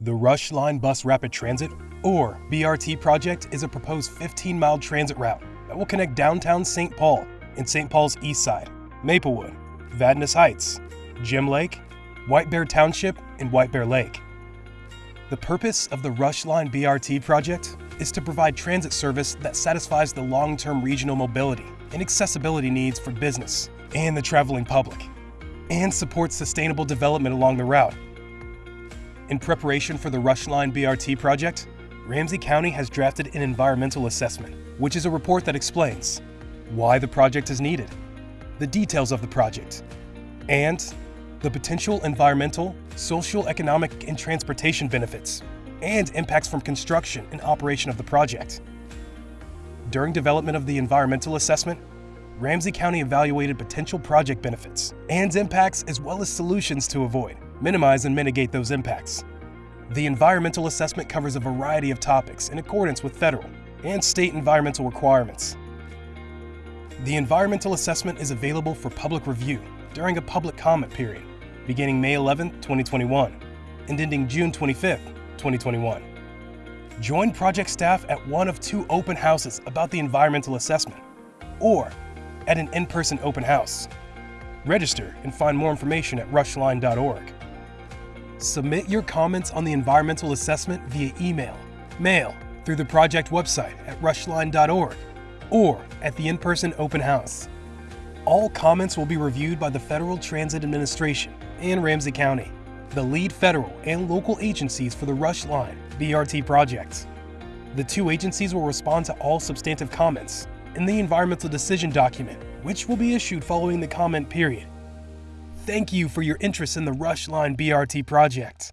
The Rush Line Bus Rapid Transit, or BRT project, is a proposed 15 mile transit route that will connect downtown St. Paul and St. Paul's East Side, Maplewood, Vadnais Heights, Gem Lake, White Bear Township, and White Bear Lake. The purpose of the Rush Line BRT project is to provide transit service that satisfies the long term regional mobility and accessibility needs for business and the traveling public, and supports sustainable development along the route in preparation for the Rush Line BRT project, Ramsey County has drafted an environmental assessment, which is a report that explains why the project is needed, the details of the project, and the potential environmental, social, economic, and transportation benefits, and impacts from construction and operation of the project. During development of the environmental assessment, Ramsey County evaluated potential project benefits and impacts as well as solutions to avoid minimize and mitigate those impacts. The environmental assessment covers a variety of topics in accordance with federal and state environmental requirements. The environmental assessment is available for public review during a public comment period beginning May 11, 2021 and ending June 25, 2021. Join project staff at one of two open houses about the environmental assessment or at an in-person open house. Register and find more information at rushline.org. Submit your comments on the environmental assessment via email, mail, through the project website at rushline.org, or at the in-person open house. All comments will be reviewed by the Federal Transit Administration and Ramsey County, the lead federal and local agencies for the Rush Line BRT project. The two agencies will respond to all substantive comments in the environmental decision document, which will be issued following the comment period. Thank you for your interest in the Rush Line BRT project.